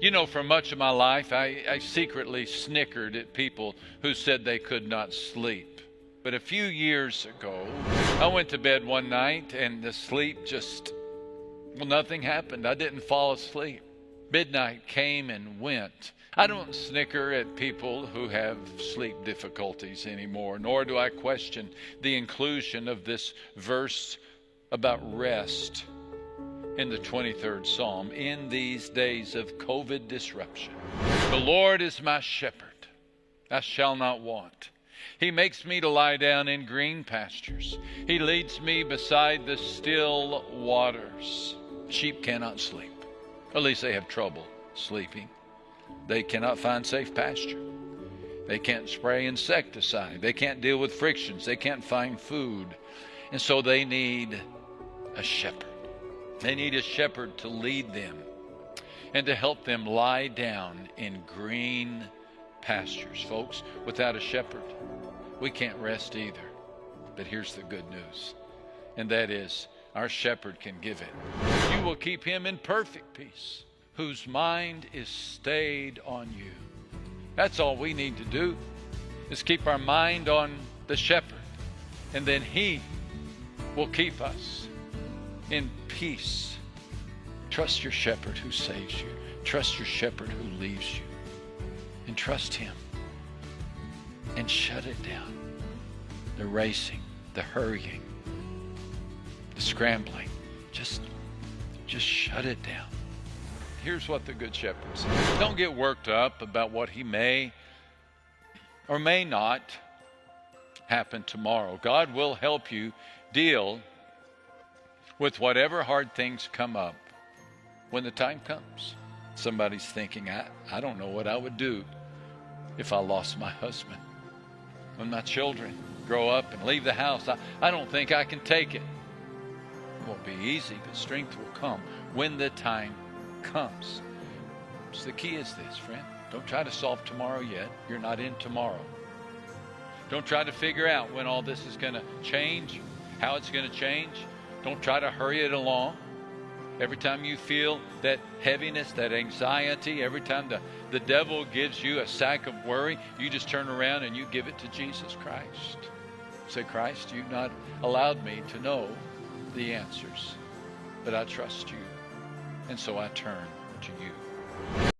You know, for much of my life, I, I, secretly snickered at people who said they could not sleep. But a few years ago, I went to bed one night and the sleep just, well, nothing happened. I didn't fall asleep. Midnight came and went. I don't snicker at people who have sleep difficulties anymore, nor do I question the inclusion of this verse about rest in the 23rd Psalm in these days of COVID disruption. The Lord is my shepherd, I shall not want. He makes me to lie down in green pastures. He leads me beside the still waters. Sheep cannot sleep. At least they have trouble sleeping. They cannot find safe pasture. They can't spray insecticide. They can't deal with frictions. They can't find food. And so they need a shepherd. They need a shepherd to lead them and to help them lie down in green pastures. Folks, without a shepherd, we can't rest either. But here's the good news, and that is our shepherd can give it. You will keep him in perfect peace, whose mind is stayed on you. That's all we need to do, is keep our mind on the shepherd, and then he will keep us in peace. Trust your shepherd who saves you. Trust your shepherd who leaves you. And trust him. And shut it down. The racing, the hurrying, the scrambling. Just just shut it down. Here's what the good shepherd says. Don't get worked up about what he may or may not happen tomorrow. God will help you deal with whatever hard things come up when the time comes. Somebody's thinking, I, I don't know what I would do if I lost my husband. When my children grow up and leave the house, I, I don't think I can take it. It won't be easy, but strength will come when the time comes. So the key is this, friend. Don't try to solve tomorrow yet. You're not in tomorrow. Don't try to figure out when all this is going to change, how it's going to change. Don't try to hurry it along. Every time you feel that heaviness, that anxiety, every time the, the devil gives you a sack of worry, you just turn around and you give it to Jesus Christ. Say, Christ, you've not allowed me to know the answers, but I trust you. And so I turn to you.